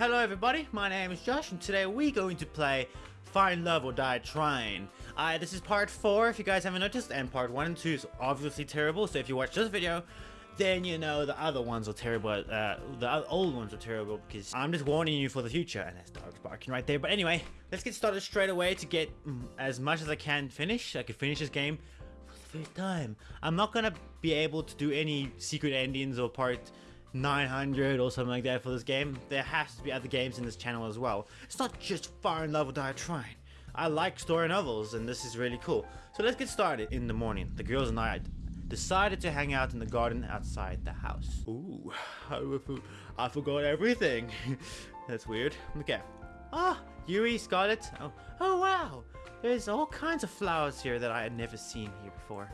Hello everybody, my name is Josh and today we're going to play Find Love or Die Trying. Uh, this is part 4 if you guys haven't noticed and part 1 and 2 is obviously terrible so if you watch this video then you know the other ones are terrible, uh, the old ones are terrible because I'm just warning you for the future and that's dogs barking right there. But anyway, let's get started straight away to get mm, as much as I can finish. I can finish this game for the first time. I'm not gonna be able to do any secret endings or part 900 or something like that for this game. There has to be other games in this channel as well. It's not just Find Love or Die Trying. I like story novels and this is really cool. So let's get started in the morning. The girls and I decided to hang out in the garden outside the house. Ooh, I forgot everything. That's weird. Okay. Ah, Yui, Scarlet. Oh, oh wow. There's all kinds of flowers here that I had never seen here before.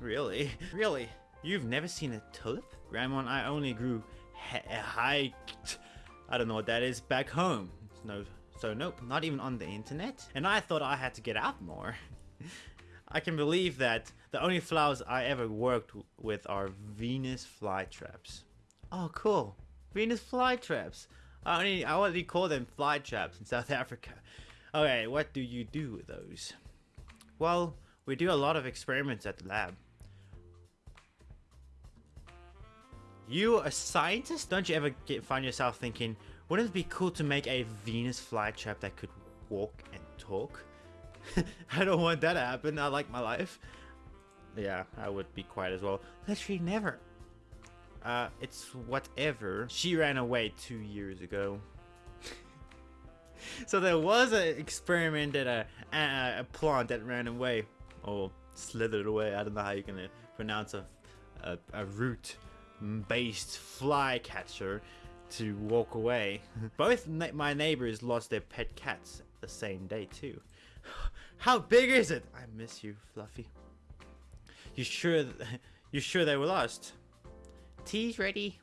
Really? Really? You've never seen a tulip? Grandma and I only grew high... I don't know what that is, back home. No, so nope, not even on the internet. And I thought I had to get out more. I can believe that the only flowers I ever worked with are Venus flytraps. Oh, cool. Venus flytraps. I only I only call them flytraps in South Africa. Okay, what do you do with those? Well, we do a lot of experiments at the lab. You a scientist? Don't you ever get, find yourself thinking, wouldn't it be cool to make a Venus flytrap that could walk and talk? I don't want that to happen. I like my life. Yeah, I would be quiet as well. Literally never. Uh, it's whatever. She ran away two years ago. so there was an experiment at a, a, a, plant that ran away. Or slithered away. I don't know how you're going to pronounce a, a, a root-based flycatcher to walk away. Both my neighbors lost their pet cats the same day too. How big is it? I miss you, Fluffy. You sure you sure they were lost? Tea's ready.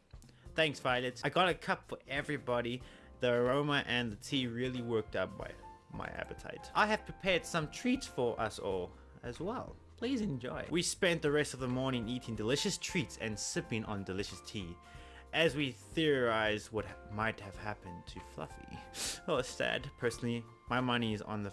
Thanks, Violet. I got a cup for everybody. The aroma and the tea really worked up my, my appetite. I have prepared some treats for us all as well. Please enjoy. We spent the rest of the morning eating delicious treats and sipping on delicious tea as we theorize what might have happened to Fluffy. Oh, sad. Personally, my money is on the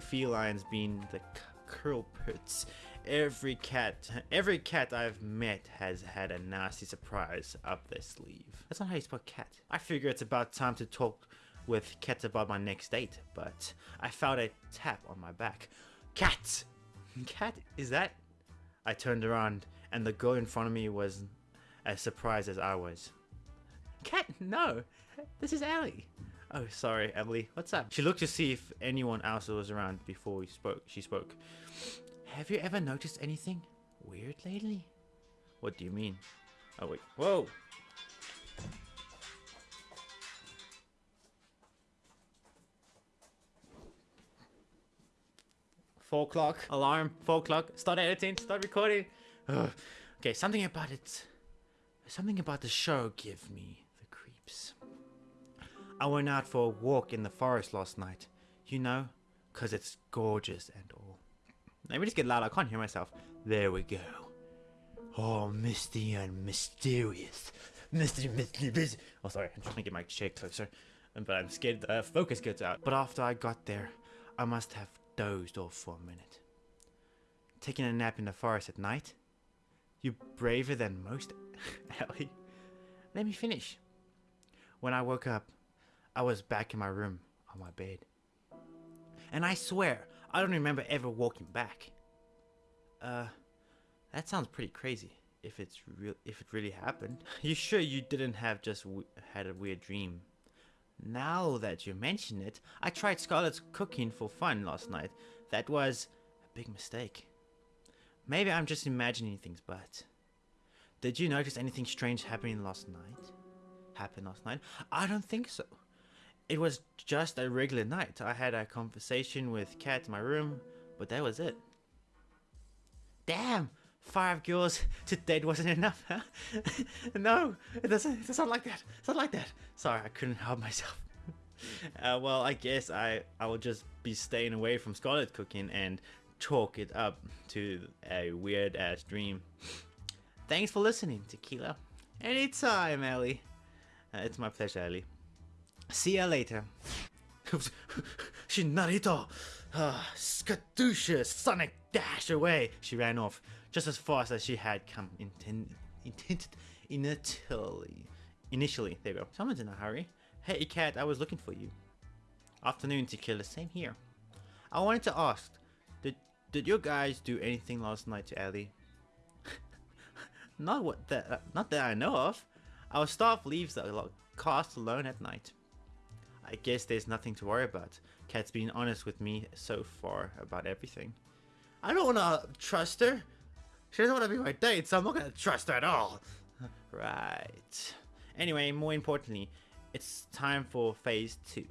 felines being the curlpits. Every cat, every cat I've met has had a nasty surprise up their sleeve. That's not how you spell cat. I figure it's about time to talk with Cat about my next date, but I felt a tap on my back. Cat! Cat, is that? I turned around and the girl in front of me was as surprised as I was. Cat, no! This is Ellie. Oh, sorry, Emily. What's up? She looked to see if anyone else was around before we spoke. She spoke. Have you ever noticed anything weird lately? What do you mean? Oh, wait. Whoa! Four o'clock. Alarm. Four o'clock. Start editing. Start recording. Ugh. Okay, something about it. Something about the show give me the creeps. I went out for a walk in the forest last night. You know, cause it's gorgeous and all. Let me just get loud, I can't hear myself. There we go. Oh, misty and mysterious. Misty, misty, misty. Oh, sorry, I'm trying to get my chair closer. But I'm scared the focus gets out. But after I got there, I must have dozed off for a minute. Taking a nap in the forest at night? You braver than most, Ellie. Let me finish. When I woke up, I was back in my room on my bed. And I swear, I don't remember ever walking back. Uh, that sounds pretty crazy. If it's real, if it really happened. You sure you didn't have just had a weird dream? Now that you mention it, I tried Scarlet's cooking for fun last night. That was a big mistake. Maybe I'm just imagining things, but... Did you notice anything strange happening last night? Happened last night? I don't think so. It was just a regular night. I had a conversation with Cat in my room, but that was it. Damn! Five girls to date wasn't enough, huh? no, it doesn't, it's not like that. It's not like that. Sorry, I couldn't help myself. uh, well, I guess I, I will just be staying away from Scarlet cooking and chalk it up to a weird ass dream. Thanks for listening, Tequila. Anytime, Ellie. Uh, it's my pleasure, Ellie. See ya later. Shinarito! Uh, Skadusha! Sonic dash away! She ran off, just as fast as she had come intended. Initially. Initially, there you go. Someone's in a hurry. Hey, cat, I was looking for you. Afternoon, Tequila. Same here. I wanted to ask, did did you guys do anything last night to Ellie? not what that, not that I know of. Our staff leaves the cast alone at night. I guess there's nothing to worry about. Kat's been honest with me so far about everything. I don't want to trust her. She doesn't want to be my date, so I'm not going to trust her at all. right. Anyway, more importantly, it's time for phase two.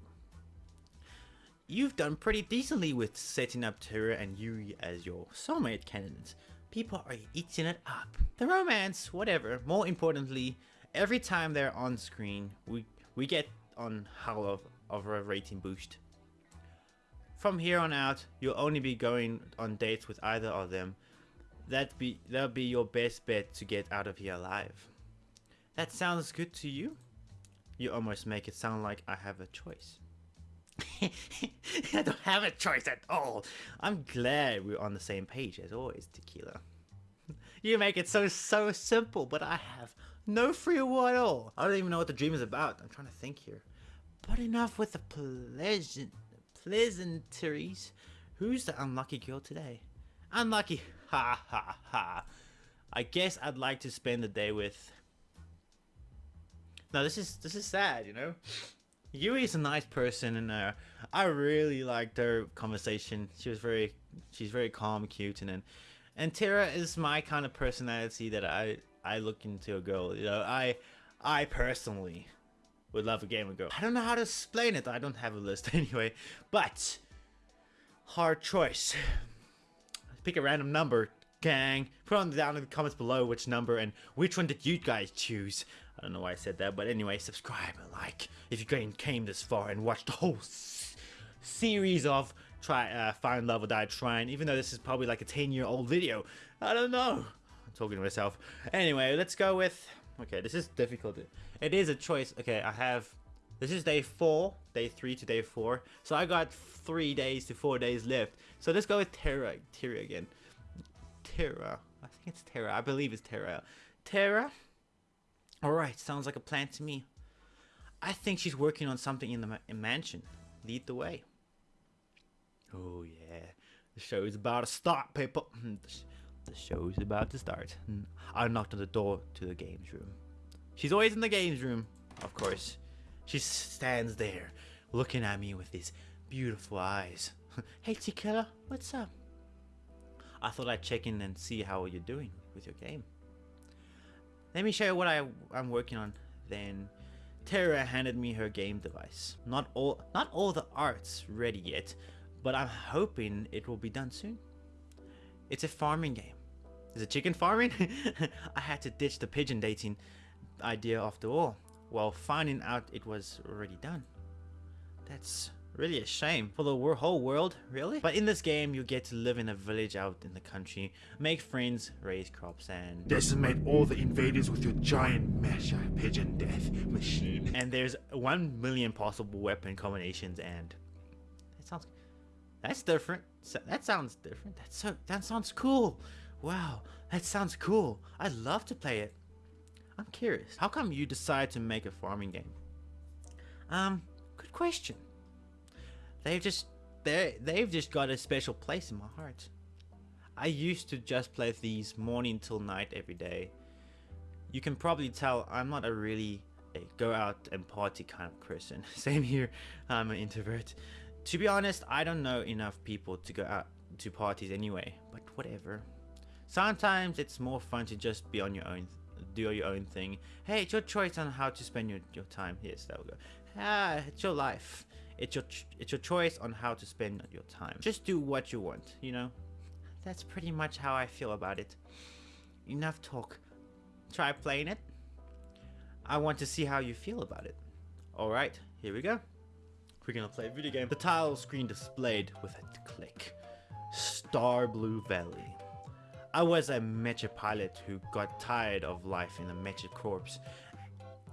You've done pretty decently with setting up Tara and Yuri as your soulmate candidates. People are eating it up. The romance, whatever. More importantly, every time they're on screen, we we get on hell of, of a rating boost. From here on out, you'll only be going on dates with either of them. That be that'll be your best bet to get out of here alive. That sounds good to you? You almost make it sound like I have a choice. I don't have a choice at all. I'm glad we're on the same page as always, Tequila. You make it so, so simple, but I have no free will at all. I don't even know what the dream is about. I'm trying to think here. But enough with the pleasant, pleasantries. Who's the unlucky girl today? Unlucky. Ha ha ha. I guess I'd like to spend the day with... No, this is this is sad, you know? Yui is a nice person, and uh, I really liked her conversation. She was very, she's very calm, cute, and then, and Tara is my kind of personality that I I look into a girl. You know, I I personally would love a game girl. I don't know how to explain it. I don't have a list anyway, but hard choice. Pick a random number, gang. Put on down in the comments below which number and which one did you guys choose. I don't know why I said that, but anyway, subscribe and like if you came this far and watched the whole series of try uh, Find Love or Die Trying, even though this is probably like a 10 year old video. I don't know. I'm talking to myself. Anyway, let's go with. Okay, this is difficult. It is a choice. Okay, I have. This is day four, day three to day four. So I got three days to four days left. So let's go with Tara. Tara again. Tara. I think it's Tara. I believe it's Tara. Tara. Alright, sounds like a plan to me. I think she's working on something in the ma in mansion. Lead the way. Oh yeah, the show is about to start, people. the show is about to start. Hmm. I knocked on the door to the games room. She's always in the games room, of course. She stands there, looking at me with these beautiful eyes. hey, Tequila, what's up? I thought I'd check in and see how you're doing with your game. Let me show you what I, I'm working on. Then Tara handed me her game device. Not all, not all the art's ready yet, but I'm hoping it will be done soon. It's a farming game. Is it chicken farming? I had to ditch the pigeon dating idea after all, while finding out it was already done. That's Really a shame for the whole world, really? But in this game, you get to live in a village out in the country, make friends, raise crops, and decimate all the invaders with your giant masher pigeon death machine. And there's one million possible weapon combinations, and that sounds that's different. That sounds different. That's so that sounds cool. Wow, that sounds cool. I'd love to play it. I'm curious. How come you decide to make a farming game? Um, good question. They've just they they've just got a special place in my heart. I used to just play these morning till night every day. You can probably tell I'm not a really a go out and party kind of person. Same here, I'm an introvert. To be honest, I don't know enough people to go out to parties anyway, but whatever. Sometimes it's more fun to just be on your own, do your own thing. Hey, it's your choice on how to spend your, your time. Yes, that go. Ah, it's your life. It's your it's your choice on how to spend your time. Just do what you want, you know? That's pretty much how I feel about it. Enough talk. Try playing it. I want to see how you feel about it. Alright, here we go. We're gonna play a video game. The title screen displayed with a click. Star Blue Valley. I was a mecha pilot who got tired of life in a mecha.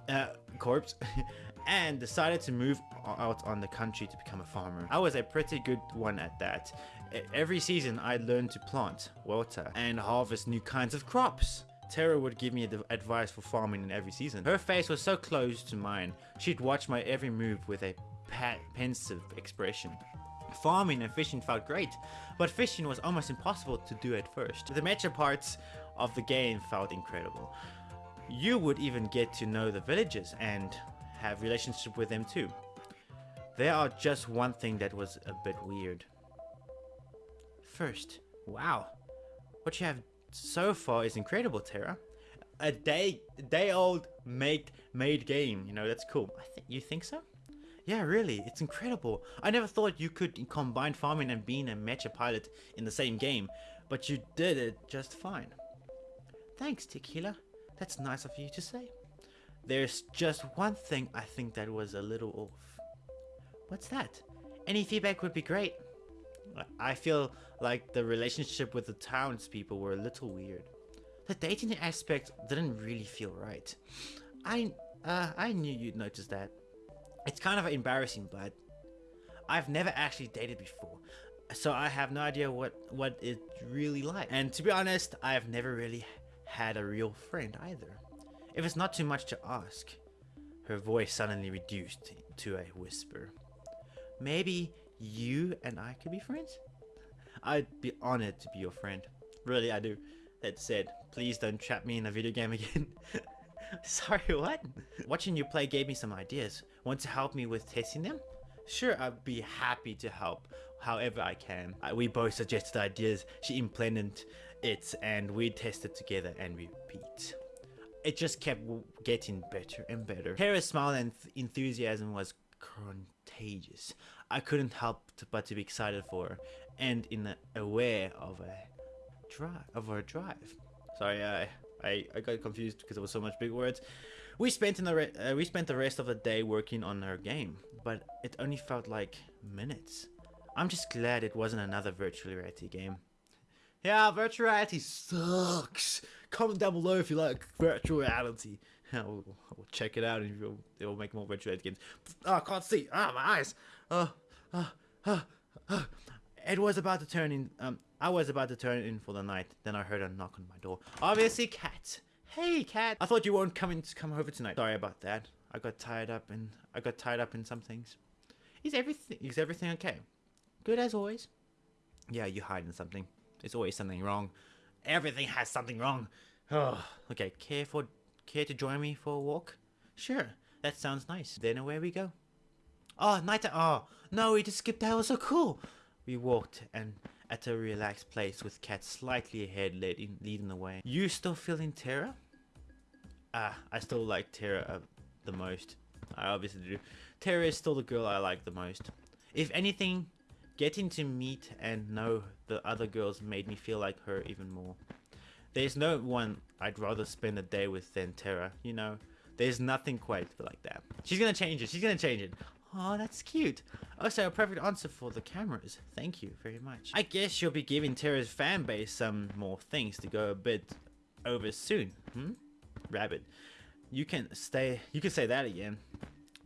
Uh, corpse? and decided to move out on the country to become a farmer. I was a pretty good one at that. Every season I learned to plant, water, and harvest new kinds of crops. Tara would give me the advice for farming in every season. Her face was so close to mine, she'd watch my every move with a pensive expression. Farming and fishing felt great, but fishing was almost impossible to do at first. The major parts of the game felt incredible. You would even get to know the villagers and have relationship with them too. There are just one thing that was a bit weird. First, wow, what you have so far is incredible, Tara. A day, day old made made game. You know that's cool. I think you think so? Yeah, really, it's incredible. I never thought you could combine farming and being a mecha pilot in the same game, but you did it just fine. Thanks, Tequila. That's nice of you to say. There's just one thing I think that was a little off. What's that? Any feedback would be great. I- I feel like the relationship with the townspeople were a little weird. The dating aspect didn't really feel right. I uh, I knew you'd notice that. It's kind of embarrassing, but I've never actually dated before, so I have no idea what what it's really like. And to be honest, I have never really had a real friend either. If it's not too much to ask, her voice suddenly reduced to a whisper. Maybe you and I could be friends? I'd be honored to be your friend. Really, I do. That said, please don't trap me in a video game again. Sorry, what? Watching you play gave me some ideas. Want to help me with testing them? Sure, I'd be happy to help however I can. We both suggested ideas, she implemented it, and we tested together and repeat. It just kept getting better and better. Tara's smile and enthusiasm was contagious. I couldn't help but to be excited for her, and in a, aware of a drive of her drive. Sorry, I I, I got confused because it was so much big words. We spent in the uh, we spent the rest of the day working on her game, but it only felt like minutes. I'm just glad it wasn't another virtual reality game. Yeah, virtual reality sucks. Comment down below if you like virtual reality. I'll, I'll check it out and it'll, it'll make more virtual reality games. Oh, I can't see. Ah, my eyes. Oh, oh, oh, oh. It was about to turn in. Um, I was about to turn in for the night. Then I heard a knock on my door. Obviously, cat. Hey, cat. I thought you weren't coming to come over tonight. Sorry about that. I got tied up and I got tied up in some things. Is everything is everything okay? Good as always. Yeah, you're hiding something. There's always something wrong. Everything has something wrong. Oh, okay. Care for care to join me for a walk? Sure. That sounds nice. Then away we go. Oh, night. Oh, no, we just skipped. That was so cool. We walked and at a relaxed place with Cat slightly ahead, leading leading the way. You still feeling terror? Ah, I still like Tara uh, the most. I obviously do. Tara is still the girl I like the most. If anything, getting to meet and know the other girls made me feel like her even more. There's no one I'd rather spend a day with than Tara, you know. There's nothing quite like that. She's gonna change it. She's gonna change it. Oh, that's cute. Also, a perfect answer for the cameras. Thank you very much. I guess you'll be giving Tara's fan base some more things to go a bit over soon. Hmm? Rabbit. You can stay. You can say that again.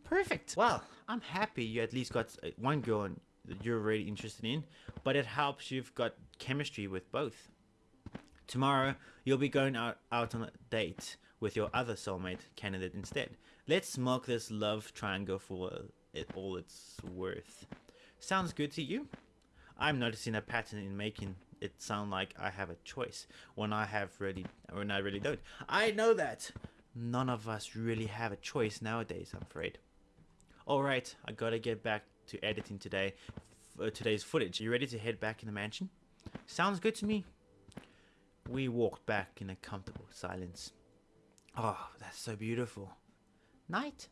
Perfect. Well, I'm happy you at least got uh, one girl that you're really interested in, but it helps you've got chemistry with both. Tomorrow, you'll be going out, out on a date with your other soulmate candidate instead. Let's mark this love triangle for it all it's worth. Sounds good to you? I'm noticing a pattern in making it sound like I have a choice when I have really when I really don't. I know that. None of us really have a choice nowadays, I'm afraid. Alright, I gotta get back to editing today f- uh, today's footage. You ready to head back in the mansion? Sounds good to me. We walked back in a comfortable silence. Oh, that's so beautiful. Night.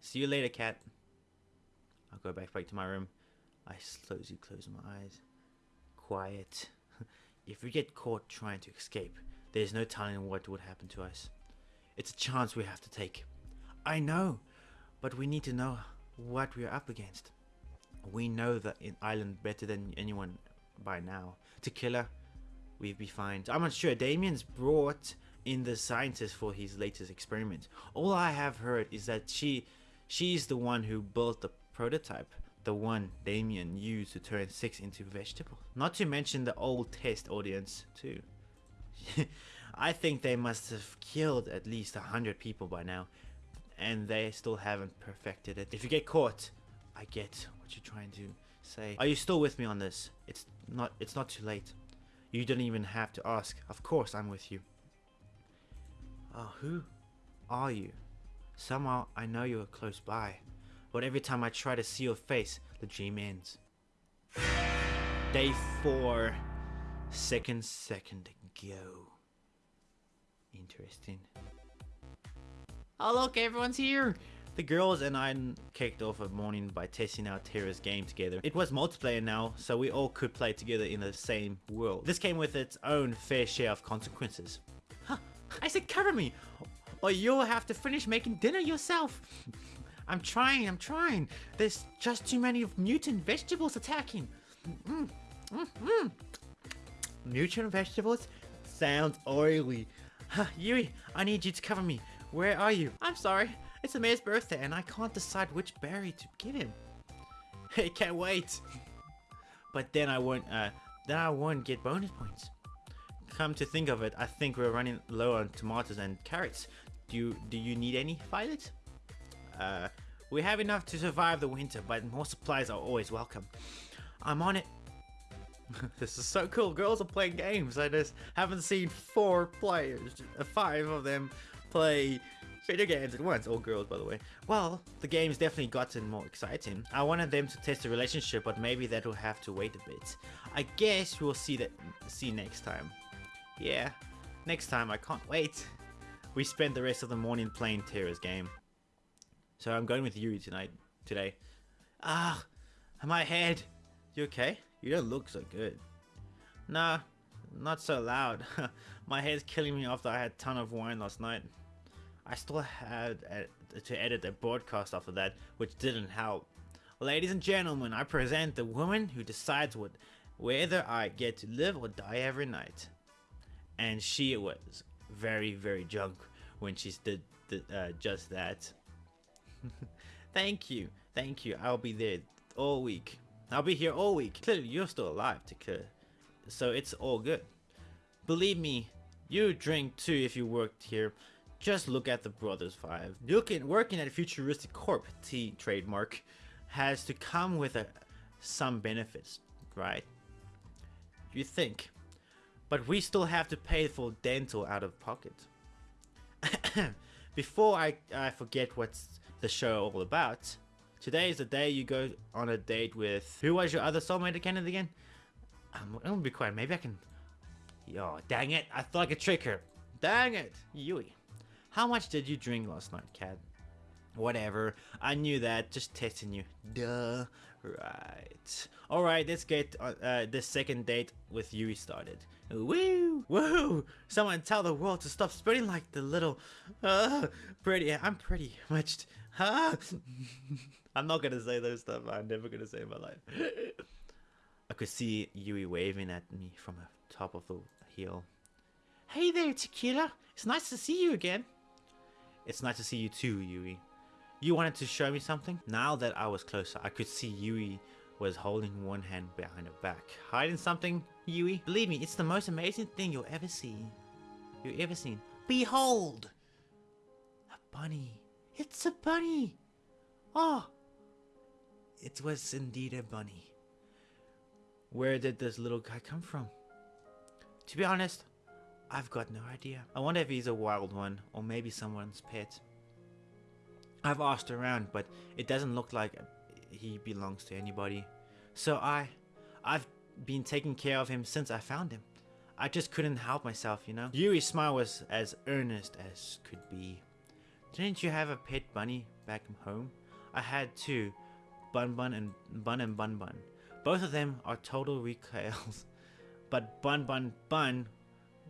See you later, cat. I'll go back back to my room. I slowly close my eyes. Quiet. if we get caught trying to escape, there's no telling what would happen to us. It's a chance we have to take. I know, but we need to know what we're up against. We know the island better than anyone by now. Tequila, we'd be fine. I'm not sure. Damien's brought in the scientist for his latest experiment. All I have heard is that she She's the one who built the prototype, the one Damien used to turn six into vegetable. Not to mention the old test audience too. I think they must have killed at least a hundred people by now, and they still haven't perfected it. If you get caught, I get what you're trying to say. Are you still with me on this? It's not. It's not too late. You don't even have to ask. Of course, I'm with you. Oh, who are you? Somehow I know you're close by, but every time I try to see your face, the dream ends. Day four, second second go. Interesting. Oh look, everyone's here! The girls and I kicked off a morning by testing out Tara's game together. It was multiplayer now, so we all could play together in the same world. This came with its own fair share of consequences. Huh, I said cover me, or you'll have to finish making dinner yourself. I'm trying, I'm trying. There's just too many mutant vegetables attacking. Mm, mm, mm. Mutant vegetables? Sounds oily. Huh, Yui, I need you to cover me. Where are you? I'm sorry. It's mayor's birthday and I can't decide which berry to give him. Hey, can't wait. But then I won't, uh, then I won't get bonus points. Come to think of it, I think we're running low on tomatoes and carrots. Do you, do you need any, Violet? Uh, we have enough to survive the winter, but more supplies are always welcome. I'm on it. this is so cool. Girls are playing games. I just haven't seen four players, uh, five of them play video games at once. All girls, by the way. Well, the game's definitely gotten more exciting. I wanted them to test the relationship, but maybe that will have to wait a bit. I guess we'll see that see next time. Yeah, next time. I can't wait. We spent the rest of the morning playing Tara's game. So I'm going with Yuri tonight, today. Ah, my head. You okay? You don't look so good. Nah, not so loud. my head's killing me after I had a ton of wine last night. I still had to edit a broadcast after that, which didn't help. Ladies and gentlemen, I present the woman who decides what, whether I get to live or die every night. And she was very, very drunk when she did, did uh, just that. thank you, thank you. I'll be there all week. I'll be here all week. Clearly, you're still alive, Takura. So it's all good. Believe me, you drink too if you worked here. Just look at the Brothers 5. Looking, working at futuristic corp, T trademark, has to come with a, some benefits, right? You think. But we still have to pay for dental out of pocket. Before I, I forget what's the show all about, today is the day you go on a date with... Who was your other soulmate candidate again? I'm, I'm gonna be quiet. Maybe I can... Yo, dang it. I thought I could trick her. Dang it. Yui. How much did you drink last night, Cat? Whatever. I knew that. Just testing you. Duh. Right. Alright, let's get uh, uh, this second date with Yui started. Woo! Woo! Someone tell the world to stop spreading like the little... Uh, pretty... I'm pretty much... Huh? I'm not gonna say those stuff I'm never gonna say in my life. I could see Yui waving at me from the top of the hill. Hey there, Tequila! It's nice to see you again. It's nice to see you too, Yui. You wanted to show me something? Now that I was closer, I could see Yui was holding one hand behind her back. Hiding something, Yui? Believe me, it's the most amazing thing you'll ever see. You ever seen. Behold! A bunny. It's a bunny! Oh! It was indeed a bunny. Where did this little guy come from? To be honest, I've got no idea. I wonder if he's a wild one, or maybe someone's pet. I've asked around, but it doesn't look like he belongs to anybody. So I, I've been taking care of him since I found him. I just couldn't help myself, you know? Yuri's smile was as earnest as could be. Didn't you have a pet bunny back home? I had two, Bun Bun and Bun and Bun Bun. Both of them are total recalls, but Bun Bun Bun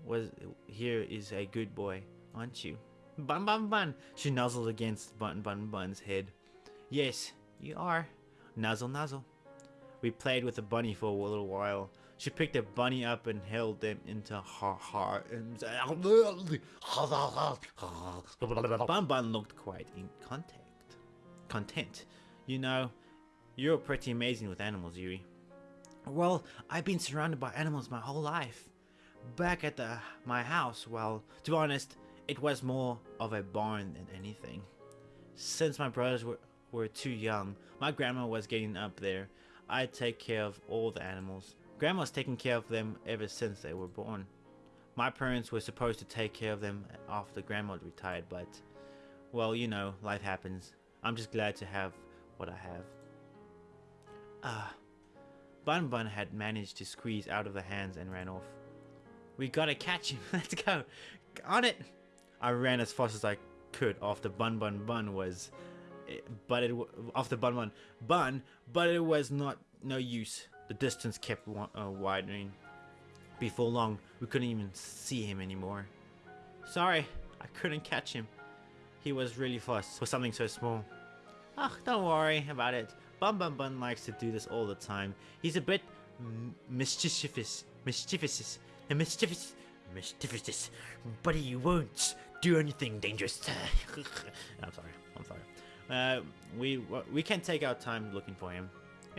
was here is a good boy, aren't you? Bun Bun Bun! She nuzzled against Bun Bun Bun's head. Yes, you are. Nuzzle Nuzzle. We played with the bunny for a little while. She picked the bunny up and held them into her heart. Bun looked quite in contact. content. You know, you're pretty amazing with animals, Yui. Well, I've been surrounded by animals my whole life. Back at the my house, well, to be honest, it was more of a barn than anything. Since my brothers were, were too young, my grandma was getting up there. I'd take care of all the animals. Grandma's taken care of them ever since they were born. My parents were supposed to take care of them after grandma retired, but, well, you know, life happens. I'm just glad to have what I have. Ah, Bun Bun had managed to squeeze out of the hands and ran off. We gotta catch him. Let's go. On it. I ran as fast as I could after Bun Bun Bun was, eh, but it after Bun Bun Bun, but it was not no use. The distance kept uh, widening. Before long, we couldn't even see him anymore. Sorry, I couldn't catch him. He was really fast for something so small. Ah, don't worry about it. Bun Bun Bun likes to do this all the time. He's a bit mischievous, mischievous, and mischievous, mischievous, but he won't do anything dangerous. I'm sorry. I'm sorry. Uh, we we can take our time looking for him.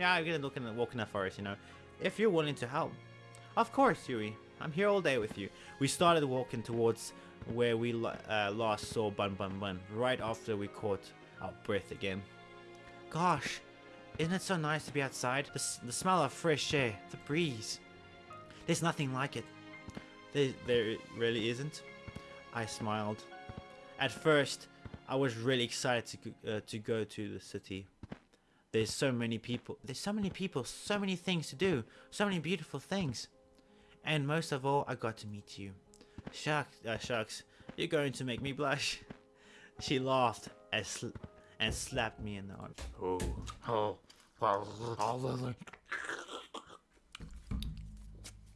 Yeah, I'm gonna look in the walk in the forest. You know, if you're willing to help. Of course, Yui. I'm here all day with you. We started walking towards where we uh, last saw Bun Bun Bun, right after we caught our breath again. Gosh, isn't it so nice to be outside? The, the smell of fresh air, the breeze. There's nothing like it. There, there really isn't. I smiled. At first, I was really excited to uh, to go to the city. There's so many people. There's so many people. So many things to do. So many beautiful things. And most of all, I got to meet you. Shucks, uh, shucks, you're going to make me blush. She laughed as sl- and slapped me in the arm. Oh, oh, oh,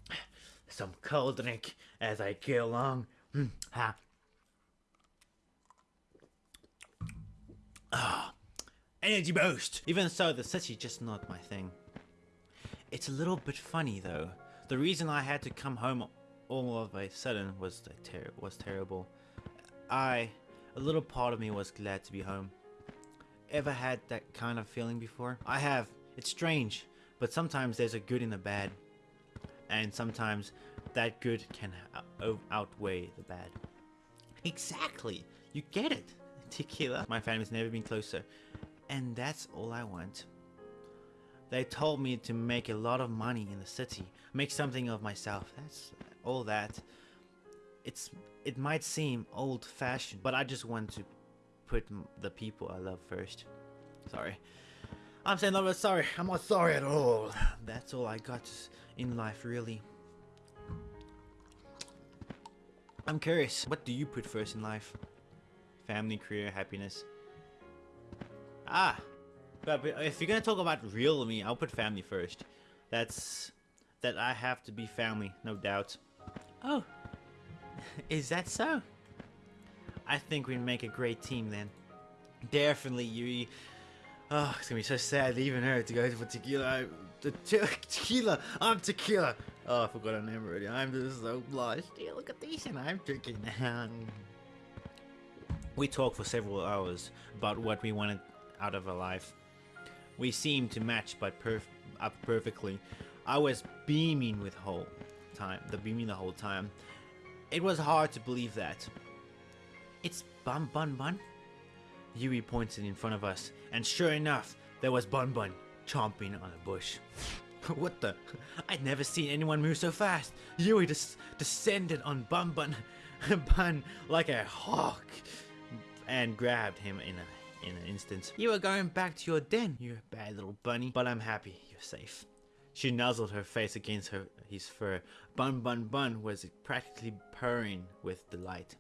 Some cold drink as I go along. Mm, ha. Ah, energy boost. Even so, the city's just not my thing. It's a little bit funny though. The reason I had to come home all of a sudden was ter- was terrible. I, a little part of me was glad to be home. Ever had that kind of feeling before? I have. It's strange, but sometimes there's a good in the bad, and sometimes that good can out- outweigh the bad. Exactly. You get it. Tequila. My family's never been closer. And that's all I want. They told me to make a lot of money in the city, make something of myself. That's all that. It's it might seem old-fashioned, but I just want to put the people I love first. Sorry. I'm saying no, but sorry. I'm not sorry at all. That's all I got in life, really. I'm curious, what do you put first in life? Family, career, happiness? Ah, but if you're gonna talk about real me, I'll put family first. That's that I have to be family, no doubt. Oh, is that so? I think we make a great team then. Definitely, Yui. Oh, it's gonna be so sad leaving her to go for tequila. Te- tequila. I'm tequila. Oh, I forgot her name already. I'm just so blushed. Yeah, look at this, and I'm drinking. we talked for several hours about what we wanted out of our life. We seemed to match, but perf- up perfectly. I was beaming with whole time, the beaming the whole time. It was hard to believe that. It's Bun Bun Bun. Yui pointed in front of us, and sure enough, there was Bun Bun chomping on a bush. what the? I'd never seen anyone move so fast. Yui descended on Bun Bun, Bun like a hawk, and grabbed him in a in an instant. You are going back to your den, you bad little bunny. But I'm happy you're safe. She nuzzled her face against her his fur. Bun Bun Bun was practically purring with delight.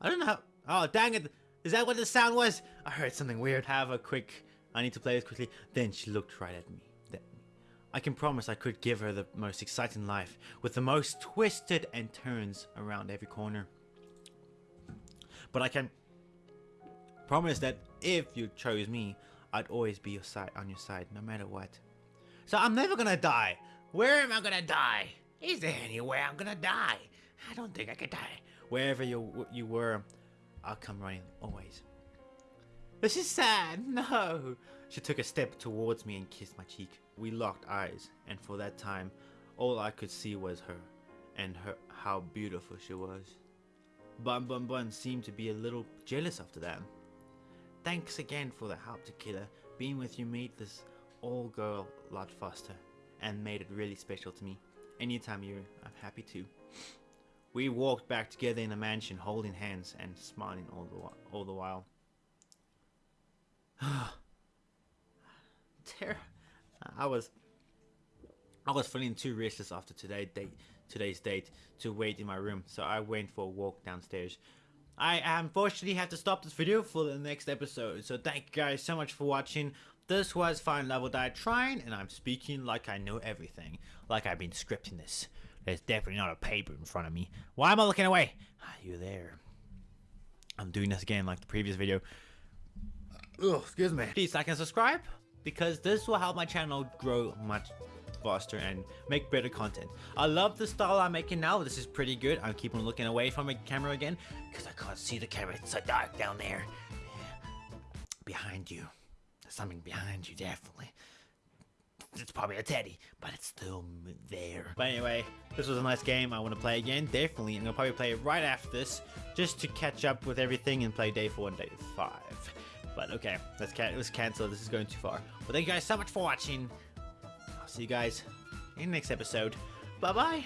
I don't know how. Oh, dang it! Is that what the sound was? I heard something weird. Have a quick. I need to play this quickly. Then she looked right at me. Then I can promise I could give her the most exciting life with the most twisted and turns around every corner. But I can promise that if you chose me, I'd always be your side on your side, no matter what. So I'm never gonna die. Where am I gonna die? Is there anywhere I'm gonna die? I don't think I could die. Wherever you you were, I'll come running always. This is sad. No. She took a step towards me and kissed my cheek. We locked eyes, and for that time, all I could see was her, and her how beautiful she was. Bun Bun Bun seemed to be a little jealous after that. Thanks again for the help, to Tequila. Being with you made this all go a lot faster, and made it really special to me. Anytime you, I'm uh, happy to. We walked back together in the mansion, holding hands and smiling all the all the while. Ter- I was I was feeling too restless after today date today's date to wait in my room, so I went for a walk downstairs. I unfortunately have to stop this video for the next episode, so thank you guys so much for watching. This was Fine Level Die Trying, and I'm speaking like I know everything, like I've been scripting this. There's definitely not a paper in front of me. Why am I looking away? Ah, you there. I'm doing this again like the previous video. Ugh, excuse me. Please like and subscribe because this will help my channel grow much faster and make better content. I love the style I'm making now. This is pretty good. I'm keeping looking away from the camera again because I can't see the camera. It's so dark down there. Behind you. There's something behind you, definitely. It's probably a teddy, but it's still there. But anyway, this was a nice game. I want to play again, definitely. And I'm gonna probably play it right after this, just to catch up with everything and play day four and day five. But okay, let's can let's cancel. This is going too far. But thank you guys so much for watching. See you guys in the next episode. Bye bye.